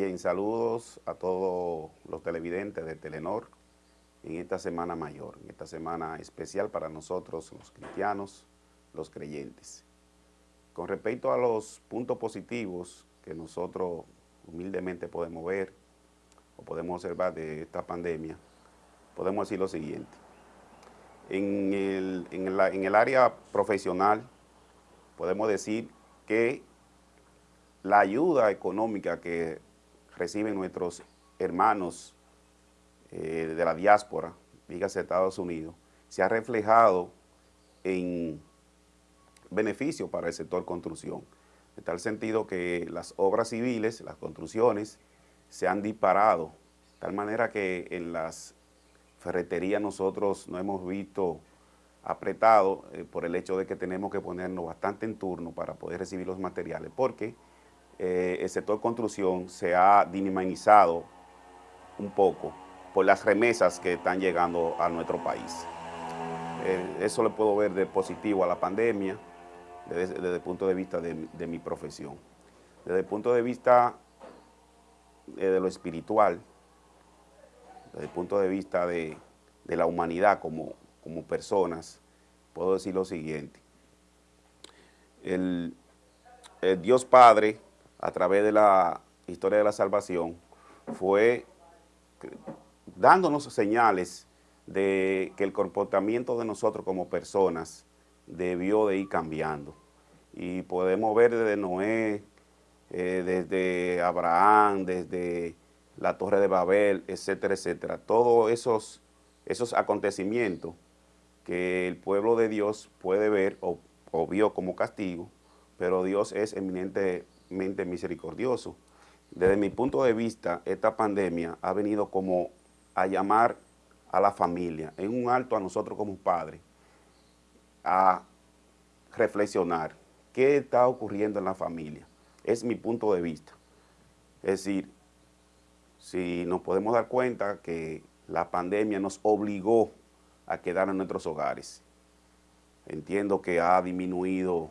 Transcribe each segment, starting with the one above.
Bien, saludos a todos los televidentes de Telenor en esta semana mayor, en esta semana especial para nosotros los cristianos, los creyentes. Con respecto a los puntos positivos que nosotros humildemente podemos ver o podemos observar de esta pandemia, podemos decir lo siguiente. En el, en el área profesional podemos decir que la ayuda económica que reciben nuestros hermanos eh, de la diáspora, dígase Estados Unidos, se ha reflejado en beneficio para el sector construcción. En tal sentido que las obras civiles, las construcciones, se han disparado, de tal manera que en las ferreterías nosotros no hemos visto apretado eh, por el hecho de que tenemos que ponernos bastante en turno para poder recibir los materiales, porque eh, el sector construcción se ha dinamizado un poco por las remesas que están llegando a nuestro país. Eh, eso le puedo ver de positivo a la pandemia desde, el punto de vista de, mi profesión. Desde el punto de vista eh, de lo espiritual, desde el punto de vista de, la humanidad como, como, personas, puedo decir lo siguiente. el Dios Padre, a través de la historia de la salvación, fue dándonos señales de que el comportamiento de nosotros como personas debió de ir cambiando. Y podemos ver desde Noé, eh, desde Abraham, desde la Torre de Babel, etcétera, etcétera. Todos esos, esos acontecimientos que el pueblo de Dios puede ver o, vio como castigo, pero Dios es eminentemente misericordioso. Desde mi punto de vista, esta pandemia ha venido como a llamar a la familia, en un alto a nosotros como padres, a reflexionar qué está ocurriendo en la familia. Es mi punto de vista. Es decir, si nos podemos dar cuenta que la pandemia nos obligó a quedar en nuestros hogares. Entiendo que ha disminuido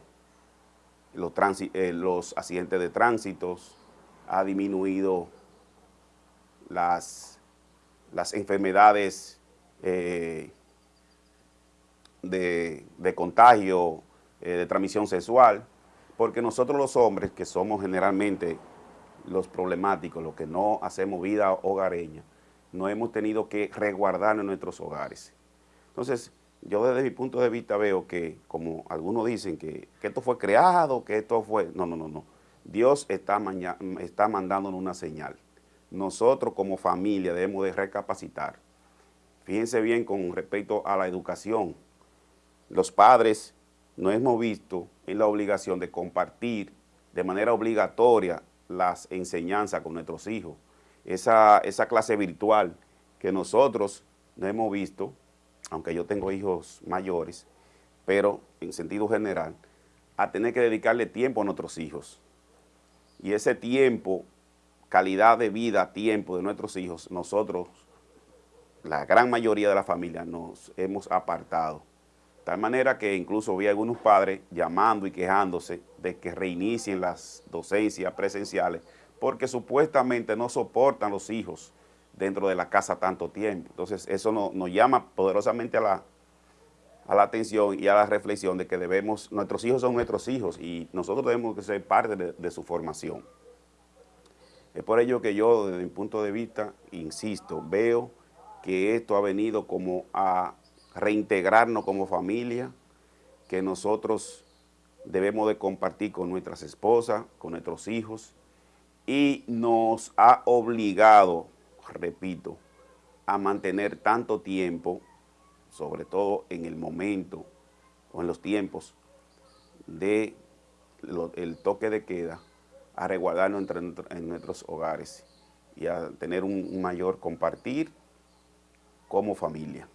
los, eh, los accidentes de tránsitos, ha disminuido las las enfermedades eh, de, contagio, eh, de transmisión sexual, porque nosotros los hombres, que somos generalmente los problemáticos, los que no hacemos vida hogareña, no hemos tenido que resguardar en nuestros hogares. Entonces, yo desde mi punto de vista veo que, como algunos dicen, que, esto fue creado, que esto fue... No, no, no, no. Dios está, está mandándonos una señal nosotros como familia debemos de recapacitar. Fíjense bien con respecto a la educación. Los padres no hemos visto en la obligación de compartir de manera obligatoria las enseñanzas con nuestros hijos. Esa, esa clase virtual que nosotros no hemos visto, aunque yo tengo hijos mayores, pero en sentido general, a tener que dedicarle tiempo a nuestros hijos. Y ese tiempo calidad de vida, tiempo de nuestros hijos, nosotros, la gran mayoría de la familia, nos hemos apartado. De tal manera que incluso vi algunos padres llamando y quejándose de que reinicien las docencias presenciales porque supuestamente no soportan los hijos dentro de la casa tanto tiempo. Entonces eso nos llama poderosamente a la, a la atención y a la reflexión de que debemos, nuestros hijos son nuestros hijos y nosotros debemos ser parte de su formación. Es por ello que yo, desde mi punto de vista, insisto, veo que esto ha venido como a reintegrarnos como familia, que nosotros debemos de compartir con nuestras esposas, con nuestros hijos, y nos ha obligado, repito, a mantener tanto tiempo, sobre todo en el momento o en los tiempos de el toque de queda, a resguardarnos en nuestros hogares y a tener un mayor compartir como familia.